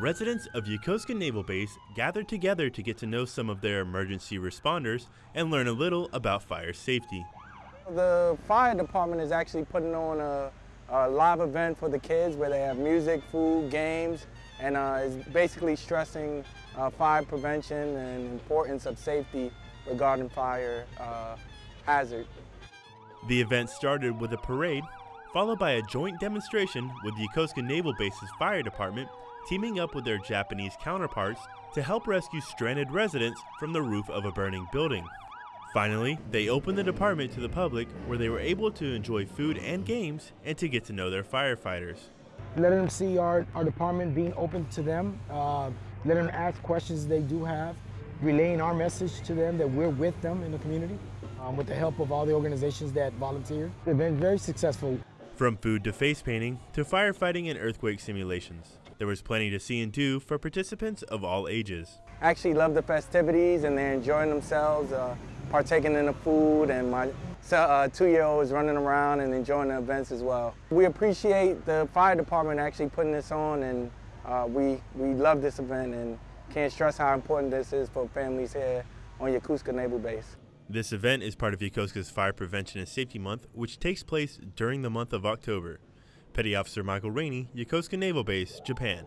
residents of Yokosuka Naval Base gathered together to get to know some of their emergency responders and learn a little about fire safety. The fire department is actually putting on a, a live event for the kids where they have music, food, games, and uh, is basically stressing uh, fire prevention and importance of safety regarding fire uh, hazard. The event started with a parade, followed by a joint demonstration with the Yokosuka Naval Base's fire department teaming up with their Japanese counterparts to help rescue stranded residents from the roof of a burning building. Finally, they opened the department to the public where they were able to enjoy food and games and to get to know their firefighters. Letting them see our, our department being open to them, uh, letting them ask questions they do have, relaying our message to them that we're with them in the community um, with the help of all the organizations that volunteered. They've been very successful. From food to face painting to firefighting and earthquake simulations, there was plenty to see and do for participants of all ages. I actually love the festivities and they're enjoying themselves, uh, partaking in the food and my uh, two-year-old is running around and enjoying the events as well. We appreciate the fire department actually putting this on and uh, we, we love this event and can't stress how important this is for families here on Yokosuka Naval Base. This event is part of Yokosuka's Fire Prevention and Safety Month, which takes place during the month of October. Petty Officer Michael Rainey, Yokosuka Naval Base, Japan.